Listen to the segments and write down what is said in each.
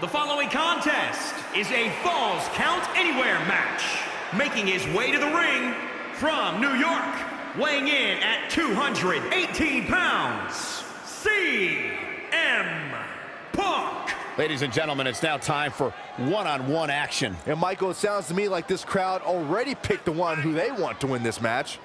The following contest is a Falls Count Anywhere match. Making his way to the ring from New York, weighing in at 218 pounds, CM Punk. Ladies and gentlemen, it's now time for one-on-one -on -one action. And Michael, it sounds to me like this crowd already picked the one who they want to win this match.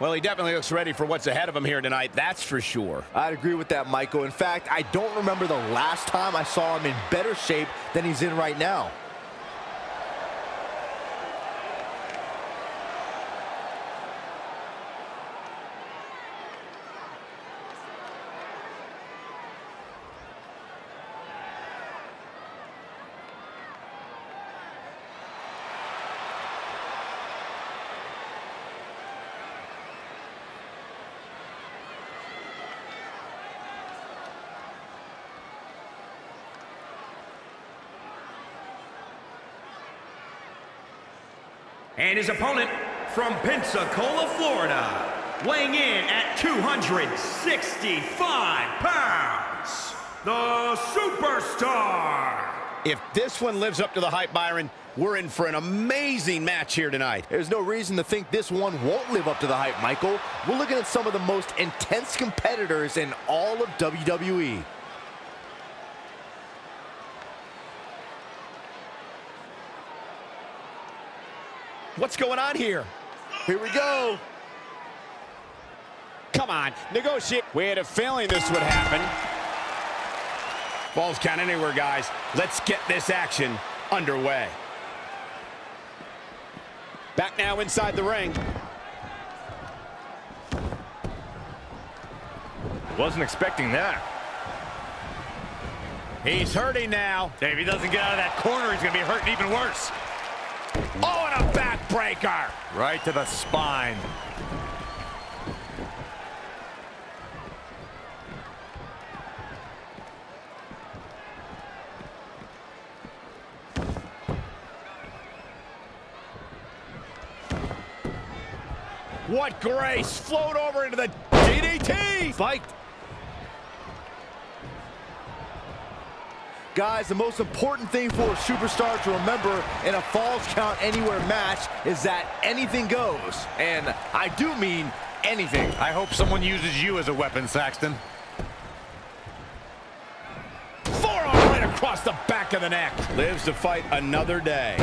Well, he definitely looks ready for what's ahead of him here tonight, that's for sure. I'd agree with that, Michael. In fact, I don't remember the last time I saw him in better shape than he's in right now. And his opponent from Pensacola, Florida, weighing in at 265 pounds, the Superstar. If this one lives up to the hype, Byron, we're in for an amazing match here tonight. There's no reason to think this one won't live up to the hype, Michael. We're looking at some of the most intense competitors in all of WWE. What's going on here? Here we go. Come on, negotiate. We had a feeling this would happen. Falls count anywhere, guys. Let's get this action underway. Back now inside the ring. Wasn't expecting that. He's hurting now. If he doesn't get out of that corner, he's going to be hurting even worse. Backbreaker. Right to the spine. What grace. Float over into the DDT. Fight. Guys, the most important thing for a superstar to remember in a Falls Count Anywhere match is that anything goes. And I do mean anything. I hope someone uses you as a weapon, Saxton. Forearm right across the back of the neck. Lives to fight another day.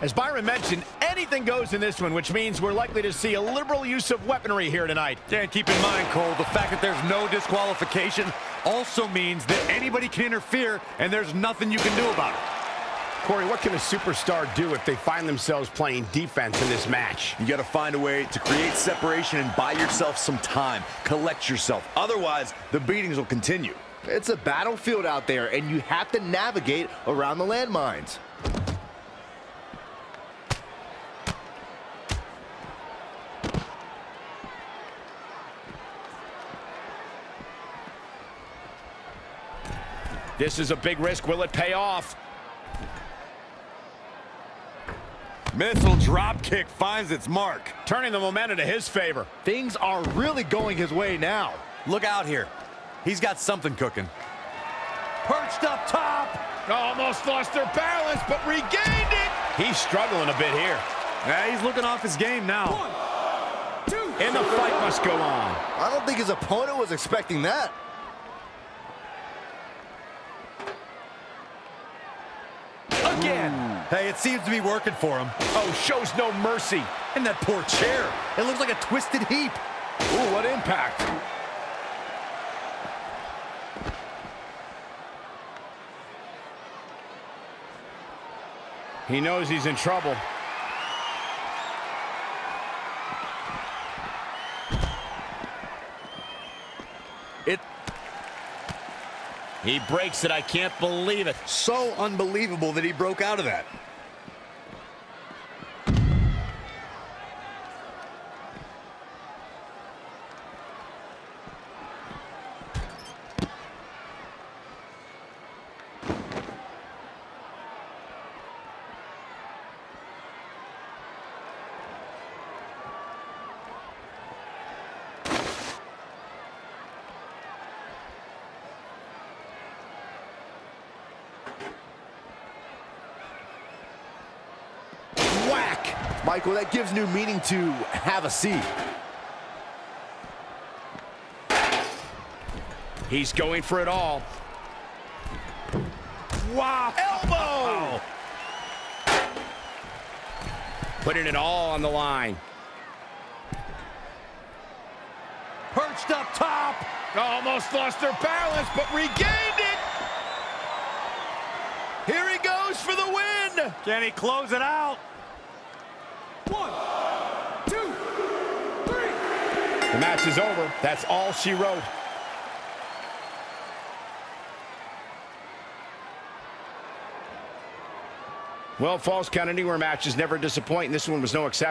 As Byron mentioned, anything goes in this one, which means we're likely to see a liberal use of weaponry here tonight. And keep in mind, Cole, the fact that there's no disqualification also means that anybody can interfere, and there's nothing you can do about it. Corey, what can a superstar do if they find themselves playing defense in this match? You got to find a way to create separation and buy yourself some time. Collect yourself. Otherwise, the beatings will continue. It's a battlefield out there, and you have to navigate around the landmines. This is a big risk. Will it pay off? Missile drop kick finds its mark. Turning the momentum to his favor. Things are really going his way now. Look out here. He's got something cooking. Perched up top. Almost lost their balance, but regained it. He's struggling a bit here. Yeah, he's looking off his game now. One, two, and the fight must go on. I don't think his opponent was expecting that. Again. Hey, it seems to be working for him. Oh, shows no mercy. And that poor chair. It looks like a twisted heap. Ooh, what impact. He knows he's in trouble. He breaks it. I can't believe it. so unbelievable that he broke out of that. Michael, that gives new meaning to have a seat. He's going for it all. Wow. Elbow! Oh. Putting it all on the line. Perched up top. Almost lost their balance, but regained it. Here he goes for the win. Can he close it out? One, two, three. The match is over. That's all she wrote. Well, Falls Count Anywhere matches never disappoint, and this one was no exception.